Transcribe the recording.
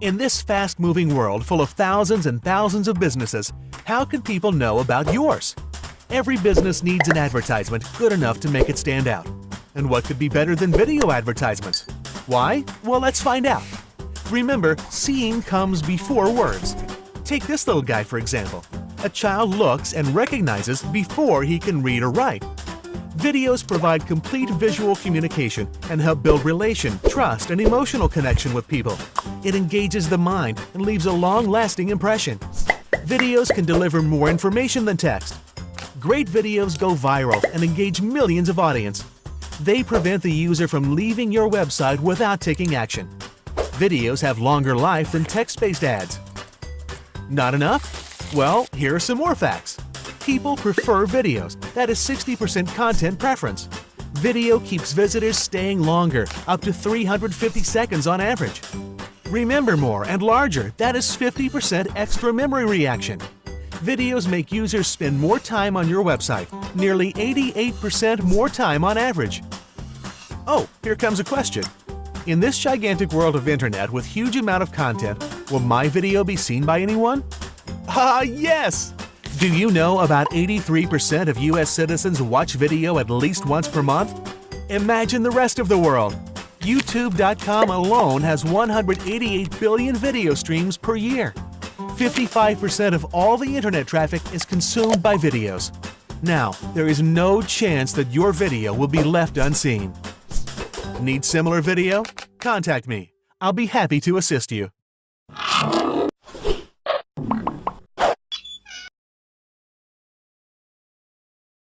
In this fast-moving world full of thousands and thousands of businesses, how can people know about yours? Every business needs an advertisement good enough to make it stand out. And what could be better than video advertisements? Why? Well, let's find out. Remember, seeing comes before words. Take this little guy for example. A child looks and recognizes before he can read or write. Videos provide complete visual communication and help build relation, trust, and emotional connection with people. It engages the mind and leaves a long-lasting impression. Videos can deliver more information than text. Great videos go viral and engage millions of audience. They prevent the user from leaving your website without taking action. Videos have longer life than text-based ads. Not enough? Well, here are some more facts people prefer videos. That is 60% content preference. Video keeps visitors staying longer, up to 350 seconds on average. Remember more and larger, that is 50% extra memory reaction. Videos make users spend more time on your website, nearly 88% more time on average. Oh, here comes a question. In this gigantic world of internet with huge amount of content, will my video be seen by anyone? Ah, yes! Do you know about 83% of US citizens watch video at least once per month? Imagine the rest of the world. YouTube.com alone has 188 billion video streams per year. 55% of all the internet traffic is consumed by videos. Now, there is no chance that your video will be left unseen. Need similar video? Contact me. I'll be happy to assist you.